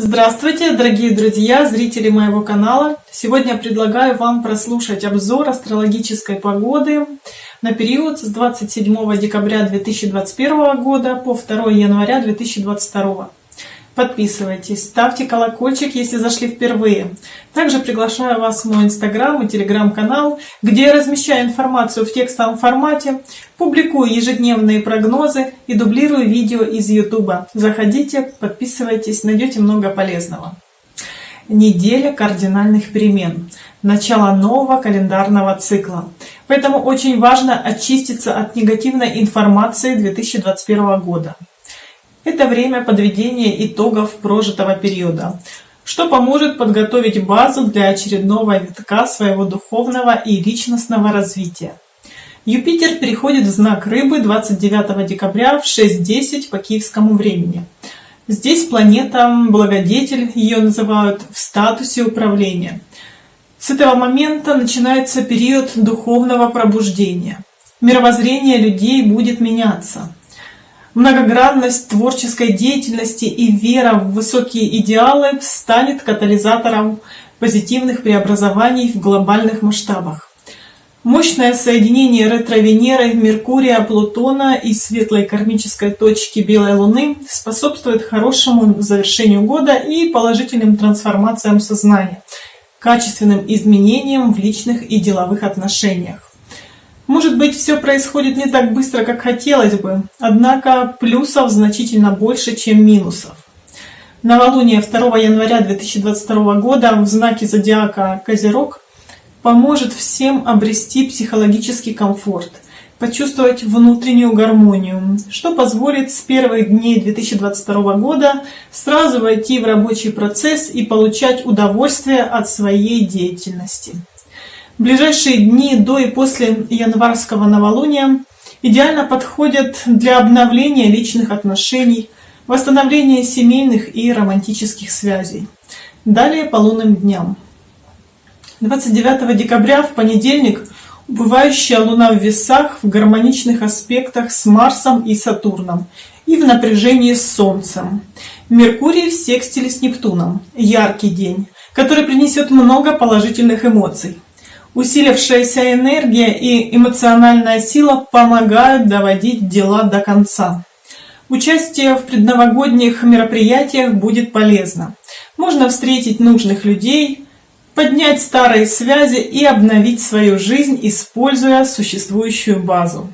Здравствуйте, дорогие друзья, зрители моего канала! Сегодня предлагаю вам прослушать обзор астрологической погоды на период с 27 декабря 2021 года по 2 января 2022. Подписывайтесь, ставьте колокольчик, если зашли впервые. Также приглашаю вас в мой инстаграм и телеграм-канал, где я размещаю информацию в текстовом формате, публикую ежедневные прогнозы и дублирую видео из ютуба. Заходите, подписывайтесь, найдете много полезного. Неделя кардинальных перемен. Начало нового календарного цикла. Поэтому очень важно очиститься от негативной информации 2021 года. Это время подведения итогов прожитого периода, что поможет подготовить базу для очередного витка своего духовного и личностного развития. Юпитер переходит в знак Рыбы 29 декабря в 6.10 по киевскому времени. Здесь планета Благодетель, ее называют в статусе управления. С этого момента начинается период духовного пробуждения. Мировоззрение людей будет меняться. Многогранность творческой деятельности и вера в высокие идеалы станет катализатором позитивных преобразований в глобальных масштабах. Мощное соединение ретро-Венеры, Меркурия, Плутона и светлой кармической точки Белой Луны способствует хорошему завершению года и положительным трансформациям сознания, качественным изменениям в личных и деловых отношениях. Может быть, все происходит не так быстро, как хотелось бы, однако плюсов значительно больше, чем минусов. Новолуние 2 января 2022 года в знаке зодиака Козерог поможет всем обрести психологический комфорт, почувствовать внутреннюю гармонию, что позволит с первых дней 2022 года сразу войти в рабочий процесс и получать удовольствие от своей деятельности ближайшие дни до и после январского новолуния идеально подходят для обновления личных отношений, восстановления семейных и романтических связей. Далее по лунным дням. 29 декабря в понедельник убывающая Луна в весах в гармоничных аспектах с Марсом и Сатурном и в напряжении с Солнцем. Меркурий в секстиле с Нептуном. Яркий день, который принесет много положительных эмоций. Усилившаяся энергия и эмоциональная сила помогают доводить дела до конца. Участие в предновогодних мероприятиях будет полезно. Можно встретить нужных людей, поднять старые связи и обновить свою жизнь, используя существующую базу.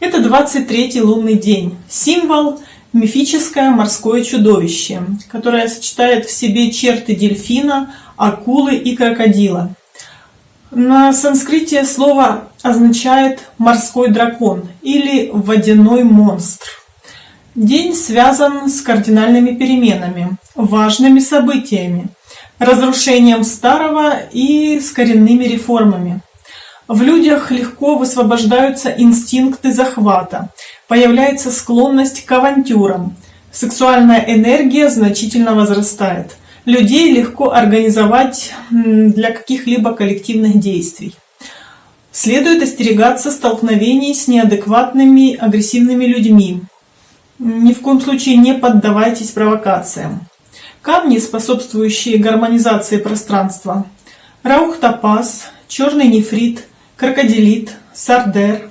Это 23-й лунный день. Символ – мифическое морское чудовище, которое сочетает в себе черты дельфина, акулы и крокодила. На санскрите слово означает «морской дракон» или «водяной монстр». День связан с кардинальными переменами, важными событиями, разрушением старого и с коренными реформами. В людях легко высвобождаются инстинкты захвата, появляется склонность к авантюрам, сексуальная энергия значительно возрастает людей легко организовать для каких-либо коллективных действий. Следует остерегаться столкновений с неадекватными, агрессивными людьми. Ни в коем случае не поддавайтесь провокациям. Камни, способствующие гармонизации пространства. Раух-топаз, черный нефрит, крокодилит, сардер,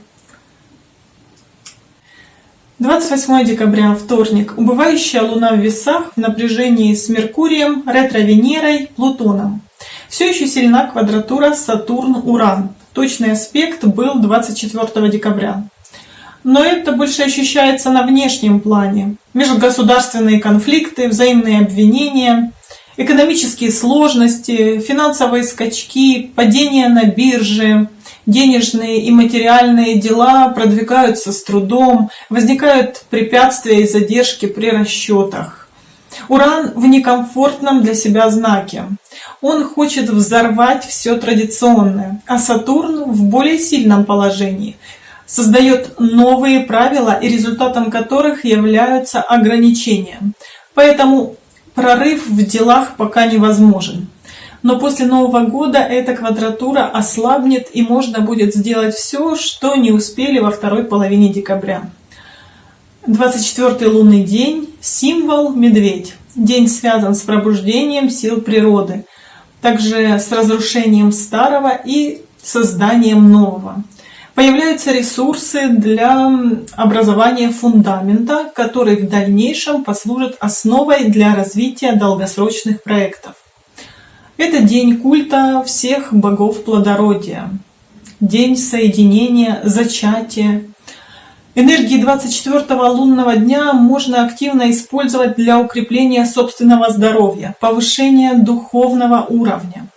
28 декабря, вторник. Убывающая Луна в весах в напряжении с Меркурием, ретро-Венерой, Плутоном. Все еще сильна квадратура Сатурн-Уран. Точный аспект был 24 декабря. Но это больше ощущается на внешнем плане. Межгосударственные конфликты, взаимные обвинения, экономические сложности, финансовые скачки, падение на бирже, денежные и материальные дела продвигаются с трудом, возникают препятствия и задержки при расчетах. Уран в некомфортном для себя знаке. Он хочет взорвать все традиционное, а Сатурн в более сильном положении создает новые правила, и результатом которых являются ограничения. Поэтому прорыв в делах пока невозможен но после Нового года эта квадратура ослабнет и можно будет сделать все, что не успели во второй половине декабря. 24 лунный день, символ медведь. День связан с пробуждением сил природы, также с разрушением старого и созданием нового. Появляются ресурсы для образования фундамента, который в дальнейшем послужит основой для развития долгосрочных проектов. Это день культа всех богов плодородия, день соединения, зачатия, Энергии 24 лунного дня можно активно использовать для укрепления собственного здоровья, повышения духовного уровня.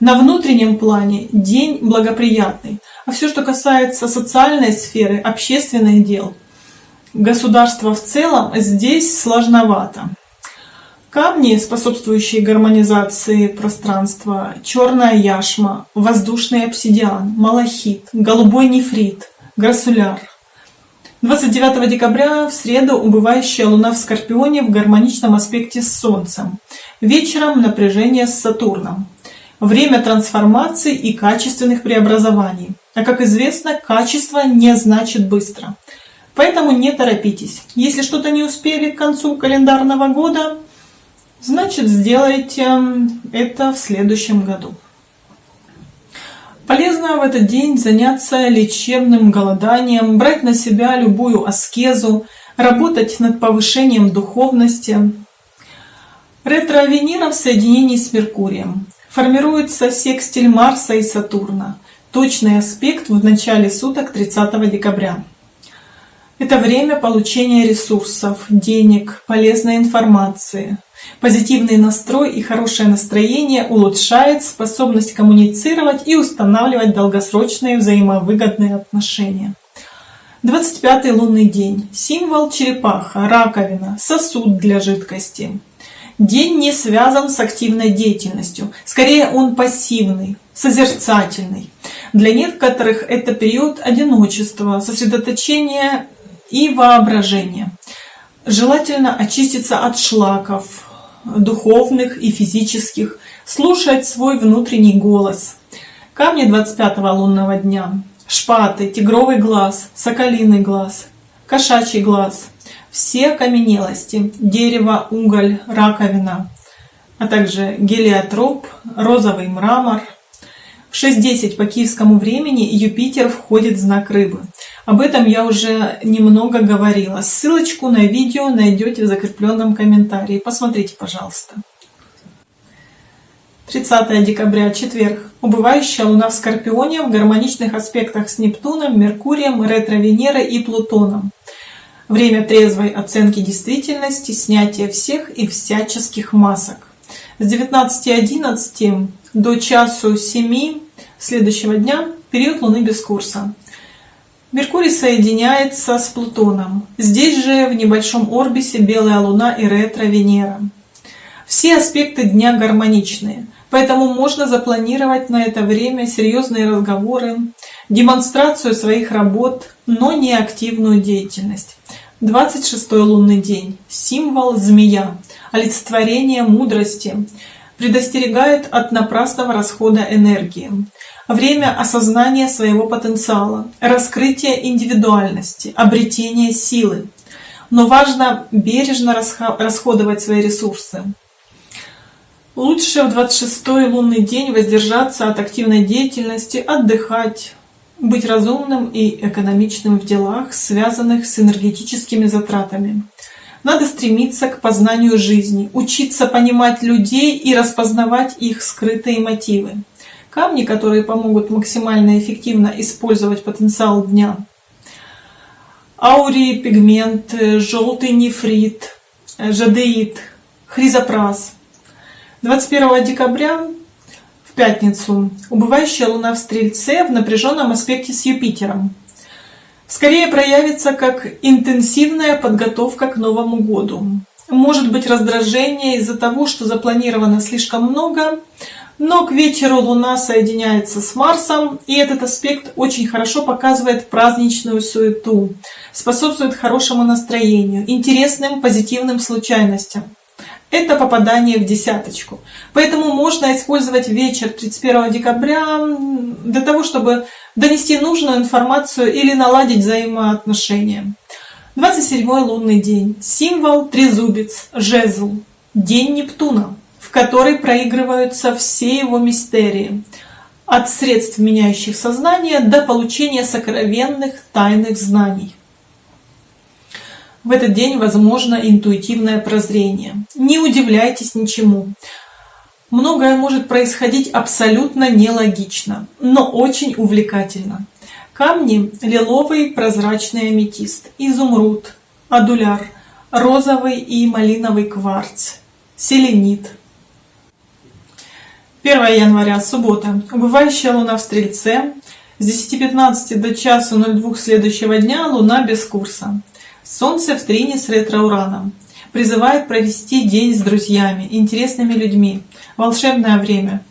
На внутреннем плане день благоприятный, а все, что касается социальной сферы, общественных дел, государства в целом, здесь сложновато. Камни, способствующие гармонизации пространства, черная яшма, воздушный обсидиан, малахит, голубой нефрит, грассуляр – 29 декабря в среду убывающая Луна в Скорпионе в гармоничном аспекте с Солнцем. Вечером напряжение с Сатурном. Время трансформации и качественных преобразований. А как известно, качество не значит быстро. Поэтому не торопитесь. Если что-то не успели к концу календарного года, значит сделайте это в следующем году. Полезно в этот день заняться лечебным голоданием, брать на себя любую аскезу, работать над повышением духовности. Ретро-Венера в соединении с Меркурием. Формируется секстиль Марса и Сатурна. Точный аспект в начале суток 30 декабря. Это время получения ресурсов, денег, полезной информации. Позитивный настрой и хорошее настроение улучшает способность коммуницировать и устанавливать долгосрочные взаимовыгодные отношения. 25 лунный день. Символ черепаха, раковина, сосуд для жидкости. День не связан с активной деятельностью. Скорее он пассивный, созерцательный. Для некоторых это период одиночества, сосредоточения и воображения. Желательно очиститься от шлаков, духовных и физических, слушать свой внутренний голос. Камни 25 лунного дня. Шпаты, тигровый глаз, соколиный глаз, кошачий глаз. Все окаменелости, дерево, уголь, раковина, а также гелиотроп, розовый мрамор. В 6.10 по киевскому времени Юпитер входит в знак рыбы. Об этом я уже немного говорила. Ссылочку на видео найдете в закрепленном комментарии. Посмотрите, пожалуйста. 30 декабря, четверг. Убывающая Луна в Скорпионе в гармоничных аспектах с Нептуном, Меркурием, ретро-Венерой и Плутоном. Время трезвой оценки действительности, снятия всех и всяческих масок. С 19.11 до часу 7 следующего дня период Луны без курса. Меркурий соединяется с Плутоном. Здесь же в небольшом орбисе Белая Луна и ретро-Венера. Все аспекты дня гармоничные, поэтому можно запланировать на это время серьезные разговоры, демонстрацию своих работ, но не активную деятельность. 26 лунный день. Символ змея, олицетворение мудрости, предостерегает от напрасного расхода энергии время осознания своего потенциала, раскрытия индивидуальности, обретения силы. Но важно бережно расходовать свои ресурсы. Лучше в 26-й лунный день воздержаться от активной деятельности, отдыхать, быть разумным и экономичным в делах, связанных с энергетическими затратами. Надо стремиться к познанию жизни, учиться понимать людей и распознавать их скрытые мотивы камни, которые помогут максимально эффективно использовать потенциал дня. Аурий, пигмент, желтый нефрит, жадеид, хризопраз. 21 декабря в пятницу убывающая луна в Стрельце в напряженном аспекте с Юпитером. Скорее проявится как интенсивная подготовка к Новому году. Может быть раздражение из-за того, что запланировано слишком много, но к вечеру Луна соединяется с Марсом, и этот аспект очень хорошо показывает праздничную суету, способствует хорошему настроению, интересным позитивным случайностям. Это попадание в десяточку. Поэтому можно использовать вечер 31 декабря для того, чтобы донести нужную информацию или наладить взаимоотношения. 27 лунный день. Символ трезубец, жезл. День Нептуна, в который проигрываются все его мистерии. От средств, меняющих сознание, до получения сокровенных тайных знаний. В этот день возможно интуитивное прозрение. Не удивляйтесь ничему. Многое может происходить абсолютно нелогично, но очень увлекательно. Камни – лиловый прозрачный аметист, изумруд, адуляр, розовый и малиновый кварц, селенит. 1 января, суббота. Убывающая луна в Стрельце. С 10.15 до часу 02 следующего дня луна без курса. Солнце в трине с ретро-ураном. Призывает провести день с друзьями, интересными людьми, волшебное время,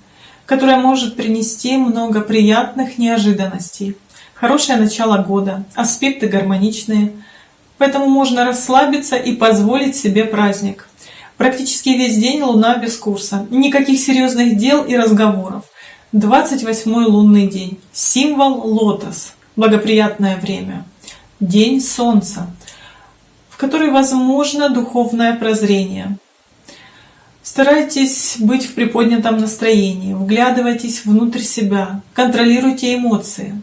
которое может принести много приятных неожиданностей. Хорошее начало года, аспекты гармоничные, поэтому можно расслабиться и позволить себе праздник. Практически весь день луна без курса, никаких серьезных дел и разговоров. 28 лунный день, символ лотос, благоприятное время, день солнца, в который возможно духовное прозрение. Старайтесь быть в приподнятом настроении, вглядывайтесь внутрь себя, контролируйте эмоции.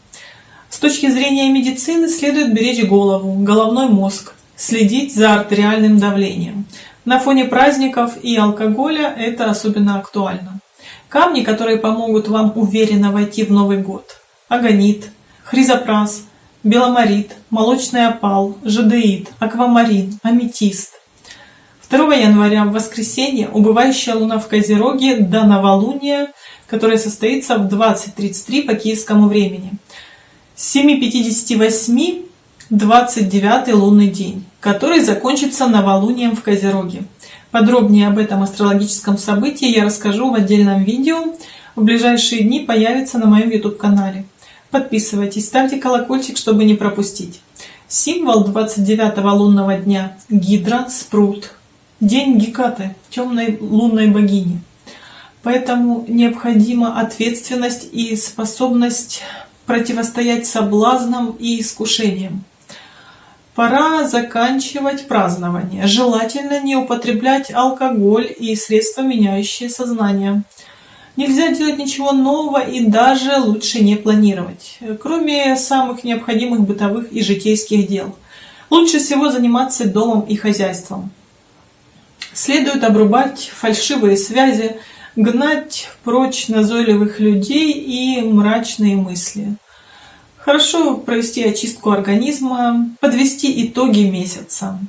С точки зрения медицины следует беречь голову, головной мозг, следить за артериальным давлением. На фоне праздников и алкоголя это особенно актуально. Камни, которые помогут вам уверенно войти в Новый год. Агонит, хризопрас, беломорит, молочный опал, жадеит, аквамарин, аметист. 2 января в воскресенье убывающая луна в Козероге до новолуния, которое состоится в 20.33 по киевскому времени. С 7.58 29 лунный день, который закончится новолунием в Козероге. Подробнее об этом астрологическом событии я расскажу в отдельном видео. В ближайшие дни появится на моем YouTube-канале. Подписывайтесь, ставьте колокольчик, чтобы не пропустить. Символ 29 лунного дня – Гидра, спрут. День Гекаты, темной лунной богини. Поэтому необходима ответственность и способность противостоять соблазнам и искушениям. Пора заканчивать празднование. Желательно не употреблять алкоголь и средства, меняющие сознание. Нельзя делать ничего нового и даже лучше не планировать, кроме самых необходимых бытовых и житейских дел. Лучше всего заниматься домом и хозяйством. Следует обрубать фальшивые связи, гнать прочь назойливых людей и мрачные мысли. Хорошо провести очистку организма, подвести итоги месяца.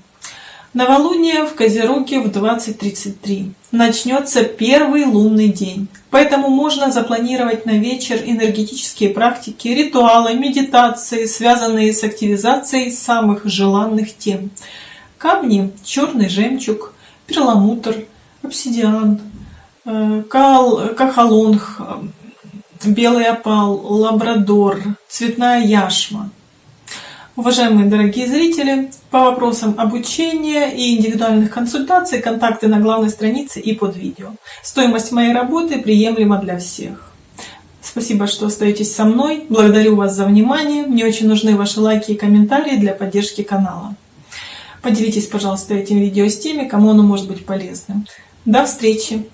Новолуние в Козероге в 20.33. Начнется первый лунный день. Поэтому можно запланировать на вечер энергетические практики, ритуалы, медитации, связанные с активизацией самых желанных тем. Камни, черный жемчуг, перламутр, обсидиан, э, кал, кахалонг, белый опал, лабрадор, цветная яшма. Уважаемые дорогие зрители, по вопросам обучения и индивидуальных консультаций контакты на главной странице и под видео. Стоимость моей работы приемлема для всех. Спасибо, что остаетесь со мной. Благодарю вас за внимание. Мне очень нужны ваши лайки и комментарии для поддержки канала. Поделитесь, пожалуйста, этим видео с теми, кому оно может быть полезным. До встречи!